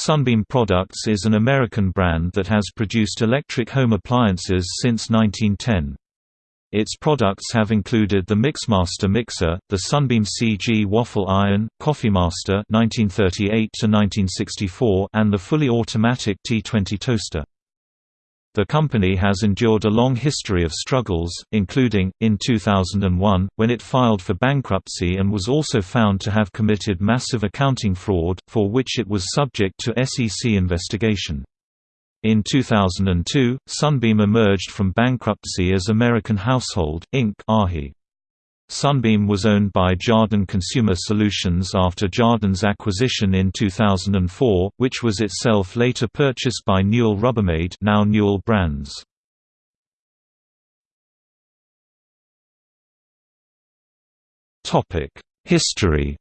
Sunbeam Products is an American brand that has produced electric home appliances since 1910. Its products have included the Mixmaster mixer, the Sunbeam CG waffle iron, Coffeemaster (1938–1964), and the fully automatic T20 toaster. The company has endured a long history of struggles, including, in 2001, when it filed for bankruptcy and was also found to have committed massive accounting fraud, for which it was subject to SEC investigation. In 2002, Sunbeam emerged from bankruptcy as American Household, Inc. Sunbeam was owned by Jarden Consumer Solutions after Jarden's acquisition in 2004, which was itself later purchased by Newell Rubbermaid now Newell Brands. History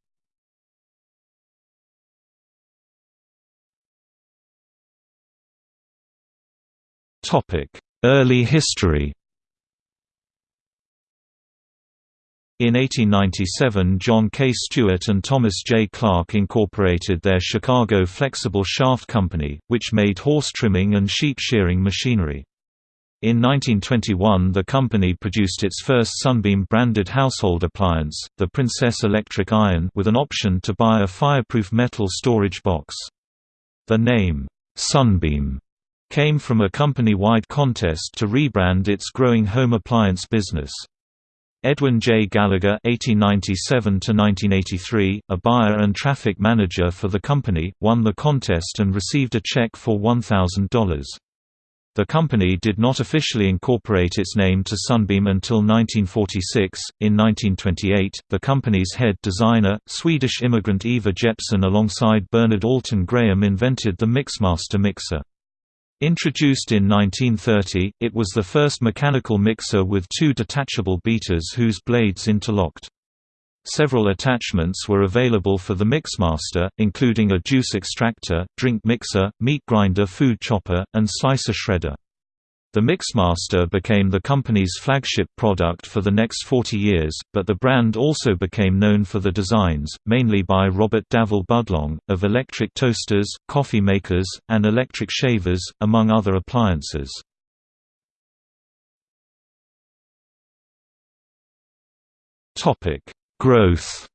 Early history In 1897 John K. Stewart and Thomas J. Clark incorporated their Chicago Flexible Shaft Company, which made horse trimming and sheep shearing machinery. In 1921 the company produced its first Sunbeam-branded household appliance, the Princess Electric Iron with an option to buy a fireproof metal storage box. The name, Sunbeam, came from a company-wide contest to rebrand its growing home appliance business. Edwin J. Gallagher (1897–1983), a buyer and traffic manager for the company, won the contest and received a check for $1,000. The company did not officially incorporate its name to Sunbeam until 1946. In 1928, the company's head designer, Swedish immigrant Ivar Jepson, alongside Bernard Alton Graham, invented the Mixmaster mixer. Introduced in 1930, it was the first mechanical mixer with two detachable beaters whose blades interlocked. Several attachments were available for the Mixmaster, including a juice extractor, drink mixer, meat grinder food chopper, and slicer shredder. The Mixmaster became the company's flagship product for the next 40 years, but the brand also became known for the designs, mainly by Robert Davol Budlong, of electric toasters, coffee makers, and electric shavers, among other appliances. Growth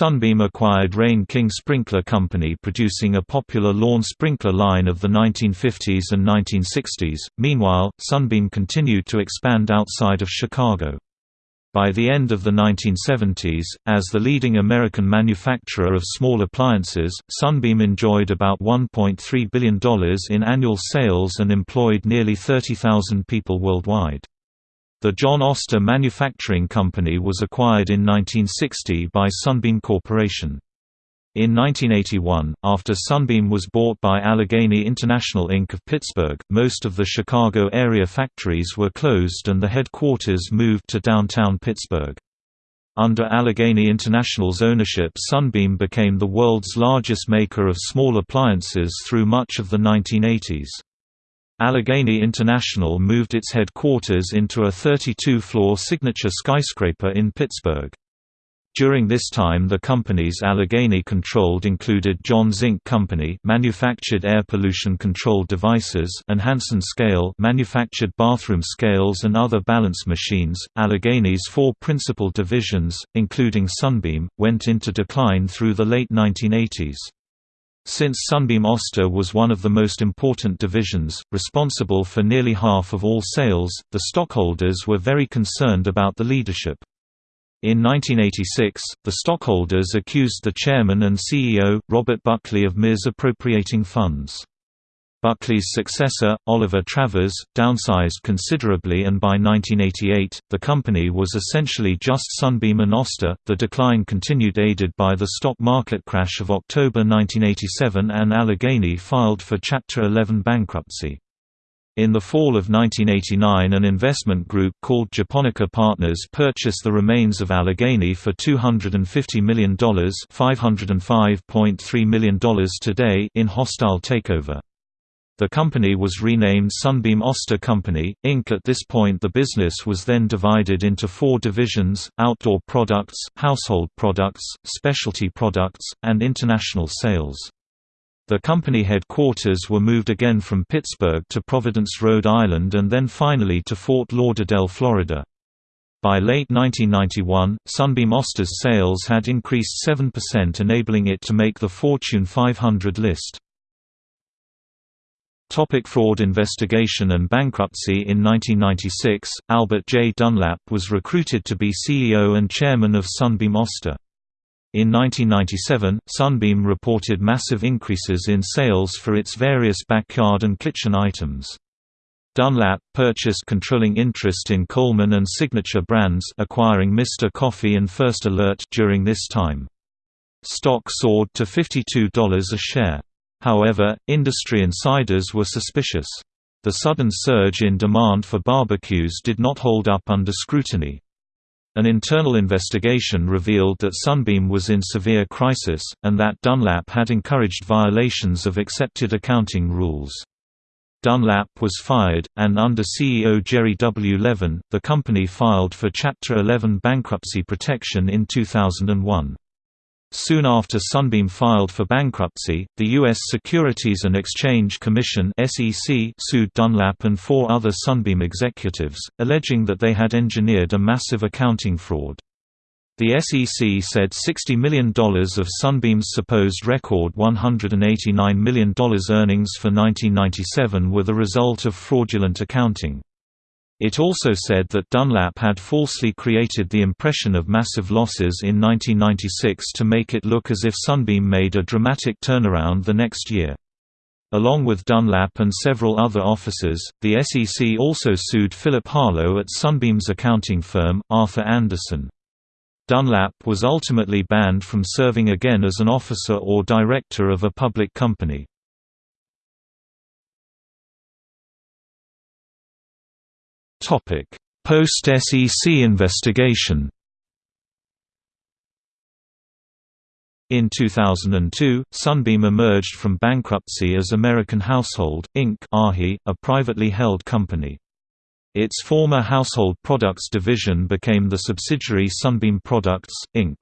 Sunbeam acquired Rain King Sprinkler Company producing a popular lawn sprinkler line of the 1950s and 1960s. Meanwhile, Sunbeam continued to expand outside of Chicago. By the end of the 1970s, as the leading American manufacturer of small appliances, Sunbeam enjoyed about $1.3 billion in annual sales and employed nearly 30,000 people worldwide. The John Oster Manufacturing Company was acquired in 1960 by Sunbeam Corporation. In 1981, after Sunbeam was bought by Allegheny International Inc. of Pittsburgh, most of the Chicago area factories were closed and the headquarters moved to downtown Pittsburgh. Under Allegheny International's ownership Sunbeam became the world's largest maker of small appliances through much of the 1980s. Allegheny International moved its headquarters into a 32-floor signature skyscraper in Pittsburgh. During this time the companies Allegheny controlled included John Zink Company manufactured air pollution control devices and Hanson Scale manufactured bathroom scales and other balance machines. Allegheny's four principal divisions, including Sunbeam, went into decline through the late 1980s. Since Sunbeam Oster was one of the most important divisions, responsible for nearly half of all sales, the stockholders were very concerned about the leadership. In 1986, the stockholders accused the chairman and CEO, Robert Buckley of misappropriating funds. Buckley's successor, Oliver Travers, downsized considerably and by 1988, the company was essentially just Sunbeam and Oster. The decline continued aided by the stock market crash of October 1987 and Allegheny filed for Chapter 11 bankruptcy. In the fall of 1989 an investment group called Japonica Partners purchased the remains of Allegheny for $250 million $505.3 million today in hostile takeover. The company was renamed Sunbeam Oster Company, Inc. At this point the business was then divided into four divisions, outdoor products, household products, specialty products, and international sales. The company headquarters were moved again from Pittsburgh to Providence, Rhode Island and then finally to Fort Lauderdale, Florida. By late 1991, Sunbeam Oster's sales had increased 7% enabling it to make the Fortune 500 list. Topic fraud investigation and bankruptcy In 1996, Albert J. Dunlap was recruited to be CEO and chairman of Sunbeam Oster. In 1997, Sunbeam reported massive increases in sales for its various backyard and kitchen items. Dunlap purchased controlling interest in Coleman and Signature brands acquiring Mr. Coffee and First Alert during this time. Stock soared to $52 a share. However, industry insiders were suspicious. The sudden surge in demand for barbecues did not hold up under scrutiny. An internal investigation revealed that Sunbeam was in severe crisis, and that Dunlap had encouraged violations of accepted accounting rules. Dunlap was fired, and under CEO Jerry W. Levin, the company filed for Chapter 11 bankruptcy protection in 2001. Soon after Sunbeam filed for bankruptcy, the U.S. Securities and Exchange Commission sued Dunlap and four other Sunbeam executives, alleging that they had engineered a massive accounting fraud. The SEC said $60 million of Sunbeam's supposed record $189 million earnings for 1997 were the result of fraudulent accounting. It also said that Dunlap had falsely created the impression of massive losses in 1996 to make it look as if Sunbeam made a dramatic turnaround the next year. Along with Dunlap and several other officers, the SEC also sued Philip Harlow at Sunbeam's accounting firm, Arthur Andersen. Dunlap was ultimately banned from serving again as an officer or director of a public company. Post-SEC investigation In 2002, Sunbeam emerged from bankruptcy as American Household, Inc. a privately held company. Its former household products division became the subsidiary Sunbeam Products, Inc.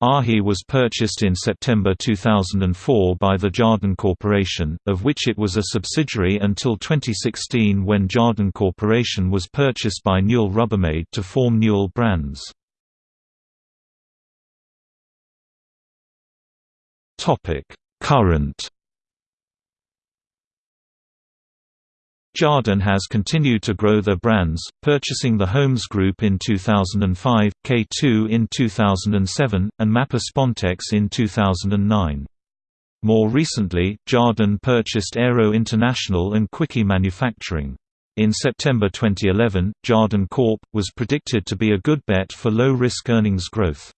AHI was purchased in September 2004 by the Jarden Corporation, of which it was a subsidiary until 2016 when Jarden Corporation was purchased by Newell Rubbermaid to form Newell Brands. Current Jarden has continued to grow their brands, purchasing the Holmes Group in 2005, K2 in 2007, and Mapa Spontex in 2009. More recently, Jarden purchased Aero International and Quickie Manufacturing. In September 2011, Jarden Corp. was predicted to be a good bet for low-risk earnings growth.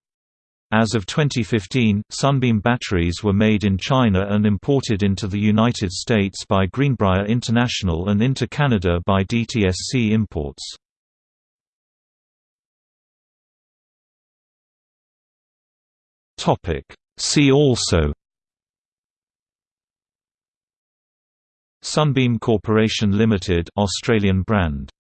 As of 2015, Sunbeam batteries were made in China and imported into the United States by Greenbrier International and into Canada by DTSC Imports. See also Sunbeam Corporation Limited Australian brand